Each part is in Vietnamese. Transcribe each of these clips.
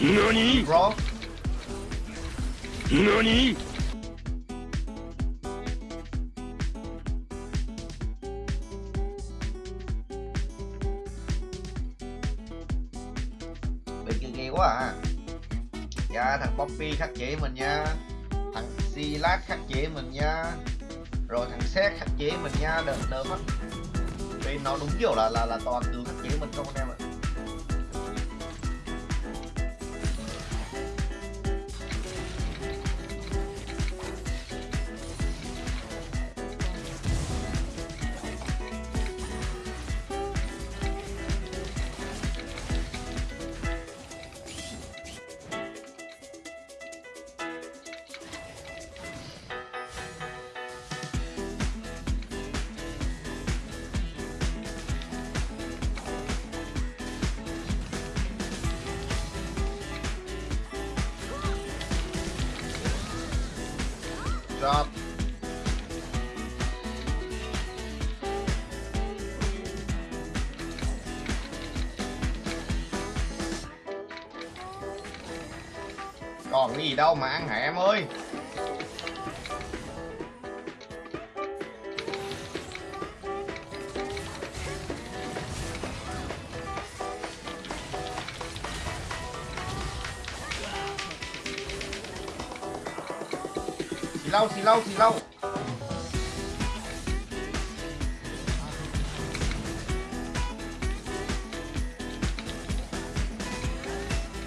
何 bro 何 bị kia kia quá à. Dạ thằng Poppy khắc chế mình nha. Thằng Silas khắc chế mình nha. Rồi thằng Seth khắc chế mình nha. Đợt đợt mắt vì nó đúng kiểu là là là toàn tướng khắc chế mình không anh em ạ job. còn cái gì đâu mà ăn hả em ơi lau xì lau xì lau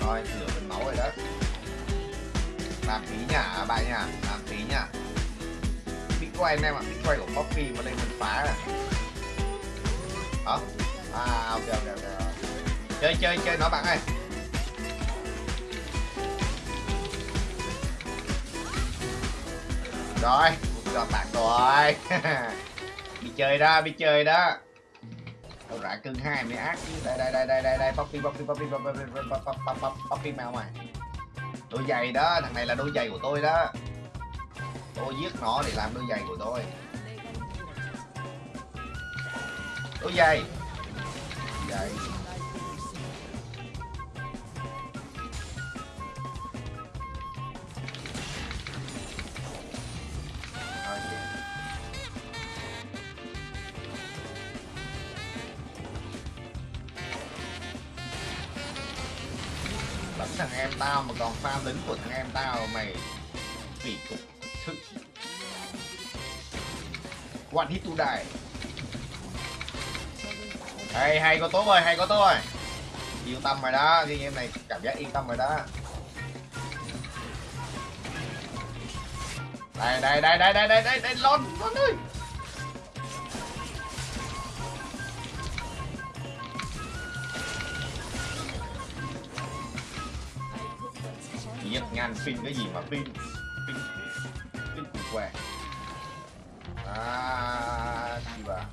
rồi, nửa phần máu rồi đó. Làm phí nhả bạn nhả làm phí nhá bitcoin em ạ, bitcoin của poppy mà đây mình phá rồi hả? À ok ok ok. Chơi chơi chơi nó bạn ơi. rồi một con bạc rồi bị chơi đó bị chơi đó đâu rã cưng hai mới ác chứ đây đây đây đây đây đây poppy poppy poppy poppy poppy poppy mèo mày đôi giày đó thằng này là đôi giày của tôi đó tôi giết nó để làm đôi giày của tôi đôi giày giày thằng em tao mà còn farm lính của thằng em tao, mày kỳ cục thực sự. One hit to die. Hay hay, có tốt rồi, hay, có tốt rồi. Yên tâm rồi đó đi em này cảm giác yên tâm rồi đó. Đây đây đây đây đây đây đây đây, lon lon ơi. Ngàn pin cái gì mà pin pin pin cục què. À gì bà?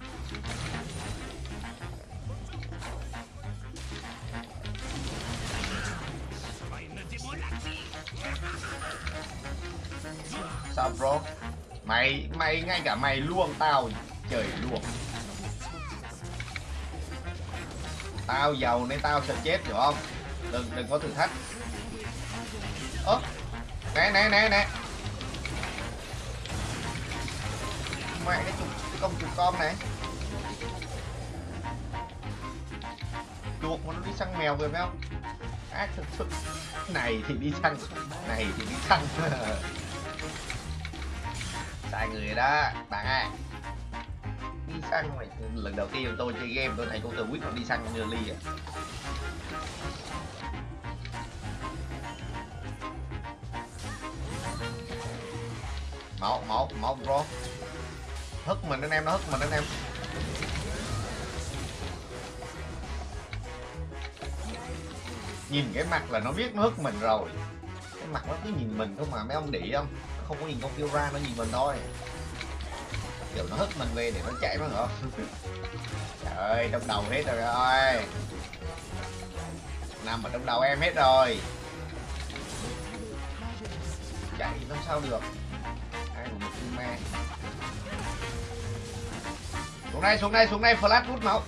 Sao, bro? Mày mày ngay cả mày luông tao trời luông. Tao giàu nên tao sẽ chết, hiểu không? Đừng đừng có thử thách ơ nè nè nè nè. Mẹ cái chục cái công chuột con này. Chuột mà nó đi săn mèo rồi phải không? Ác thực sự. Này thì đi săn. Này thì đi săn. Sai người đó bạn ơi đi săn mày. Lần đầu tiên tôi chơi game, tôi thấy con từ quyết nó đi săn như ly à. Một một một bro hất mình anh em nó, hất mình anh em. Nhìn cái mặt là nó biết nó hất mình rồi. Cái mặt nó cứ nhìn mình không mà, mấy ông đĩ không? Nó không có nhìn con kêu ra nó nhìn mình thôi. Kiểu nó hất mình về để nó chạy mà ngọt trời ơi trong đầu hết rồi ơi. Nằm ở trong đầu em hết rồi. Chạy làm sao được? mẹ. Xuống đây xuống đây xuống đây, flash hút máu.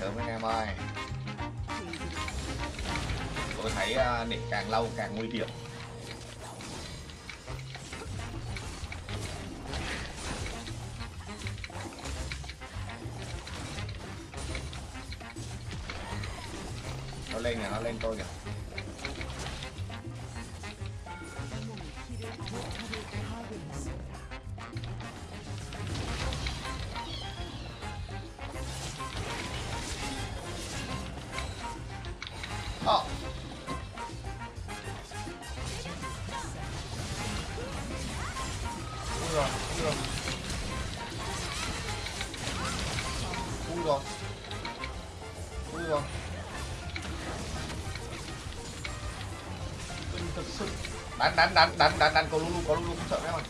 Sớm anh em ơi. Tôi thấy à, địch càng lâu càng nguy hiểm. Nó lên kìa nó lên tôi kìa ờ. Oh. Ui rồi, ui rồi. Ui rồi. Ui rồi. Đánh đánh đánh đánh đánh đánh có lulu có lulu không sợ mấy mày.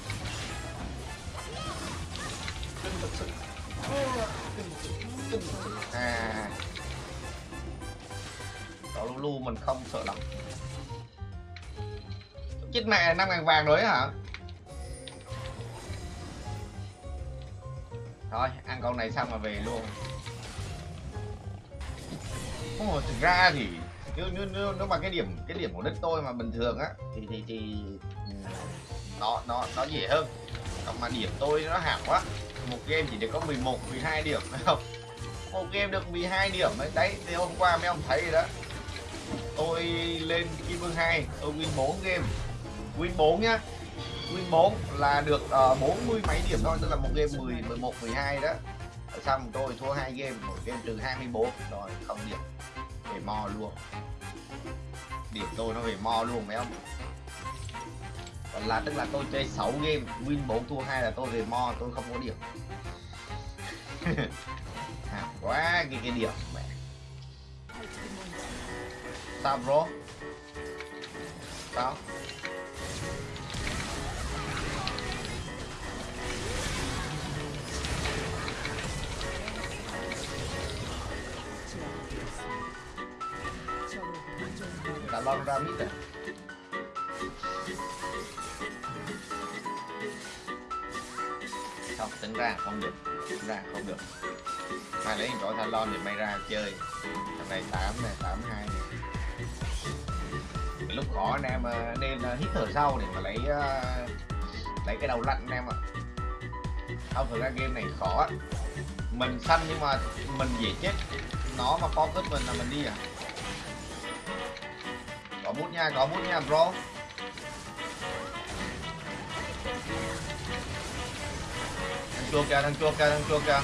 À. Có Lulu mình không sợ lắm. Chết mẹ năm ngàn vàng rồi hả? Thôi ăn con này xong mà về luôn. Ồ, thực ra thì nếu, nếu, nếu, nếu mà cái điểm cái điểm của đất tôi mà bình thường á thì thì thì ừ, nó nó nó dễ hơn. Còn mà điểm tôi nó hạng quá. Một game chỉ được có 11 12 điểm phải không? Một game được 12 điểm đấy đấy thì hôm qua mấy ông thấy rồi đó. Tôi lên kim vương 2 tôi win 4 game. Win 4 nhá. Win 4 là được ờ, uh, 40 mấy điểm thôi tức là một game 10 11 12 đó. Xong tôi thua hai game một game trừ 24 rồi không điểm về mo luôn điểm tôi nó về mo luôn mấy ông còn là tức là tôi chơi 6 game win 4 thua hai là tôi về mo tôi không có điểm. À, quá cái cái điểm mẹ. Sao bro? Sao? Đã lon ra mít à không tính ra không được tính ra không được mai lấy chỗ Talon thì mày ra chơi thằng này tám này 82 này lúc khó anh em nên hít thở sâu để mà lấy lấy cái đầu lạnh anh em ạ không thực ra game này khó mình xanh nhưng mà mình dễ chết nó mà focus mình là mình đi à có bút nha có bút nha, bro. Thằng chua kìa thằng chua kìa thằng chua kìa.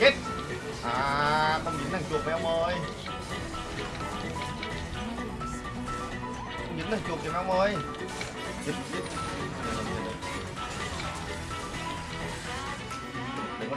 Chết à không dính thằng chuột với ông ơi? Không dính thằng chuột kìa ông ơi? Chết chết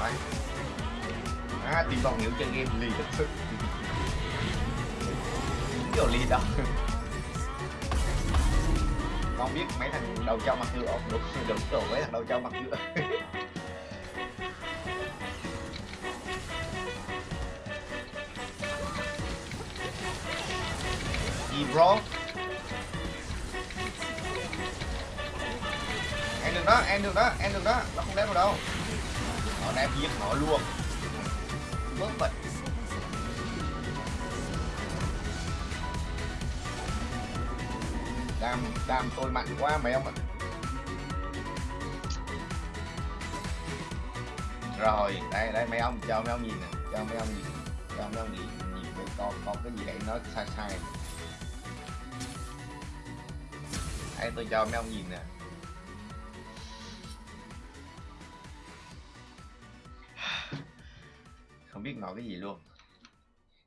Đấy. à, tìm vòng hiểu chơi game lì thật sự. Kiểu lì đâu không biết mấy thằng đầu trâu mặt ngựa. Đúng đúng rồi mấy thằng đầu trâu mặt nhựa. gì bro? Em được đó em được đó em được đó. Nó không đếm vào đâu nó đem giết nó luôn. Bớt vậy. đam đam tôi mạnh quá mấy ông ạ. Rồi, đây đây mấy ông, cho mấy ông nhìn nè, cho mấy ông nhìn, cho mấy ông nhìn nhìn cái có có cái gì đấy nó sai sai. Đây, tôi cho mấy ông nhìn nè. Không biết nói cái gì luôn.